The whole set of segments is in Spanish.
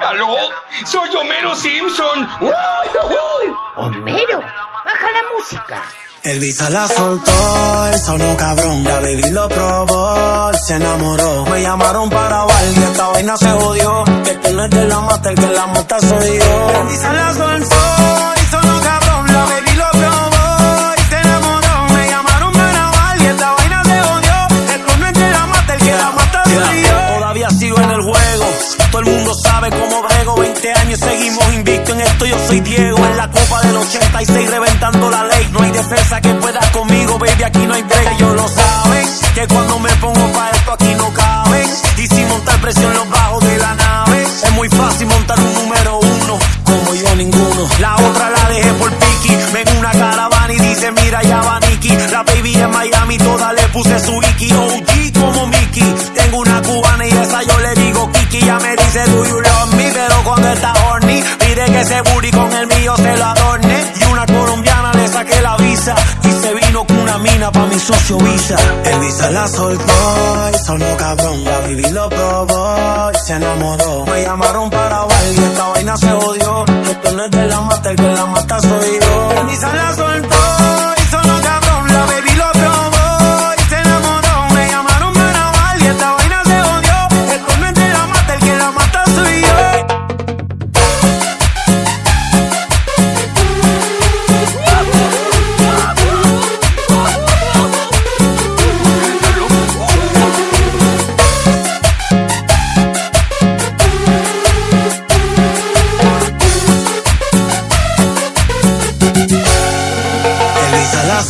¡Aló! ¡Soy Homero Simpson! Homero, baja la música. El visa la soltó, el sonó cabrón. La baby lo probó, se enamoró. Me llamaron para bailar y esta vaina se jodió. Que tú no es de la mata, el que la mata soy yo. El visa la soltó, Todavía sigo en el juego. Todo el mundo sabe cómo brego. 20 años seguimos invicto en esto. Yo soy Diego en la copa del 86 reventando la ley. No hay defensa que pueda conmigo, baby. Aquí no hay break. Ellos lo saben. Que cuando me pongo pa' esto aquí no caben. Y sin montar presión los bajos de la nave. Es muy fácil montar un número uno. Como yo ninguno. La otra la dejé por Piki. Ven una caravana y dice mira ya va Nicky. La baby en Miami toda le puse su Iki. Do you love me. Pero cuando está horny pide que ese booty con el mío se lo adorne. Y una colombiana le saqué la visa. Y se vino con una mina pa' mi socio Visa. El Visa la soltó y sonó cabrón. La baby lo probó y se enamoró. Me llamaron para bailar y esta vaina se odió. Esto no es de la mata, el que la mata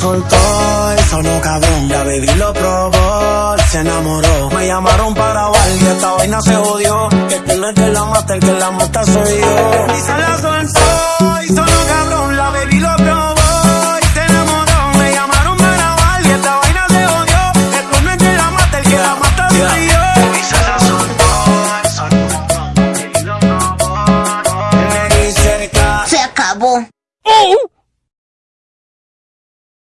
soltó, el sonó cabrón. La baby lo probó, se enamoró. Me llamaron para bailar y esta vaina se jodió. Que tú no es de la mata, el que la mata soy yo. La soltó, y sonó cabrón. La baby lo probó y se enamoró. Me llamaron para bailar y esta vaina se jodió. Que tú no es de la mata, el que la mata soy yo. Elisa la soltó, el sonó cabrón. La baby lo probó, me dice que Se acabó. ¡Oh!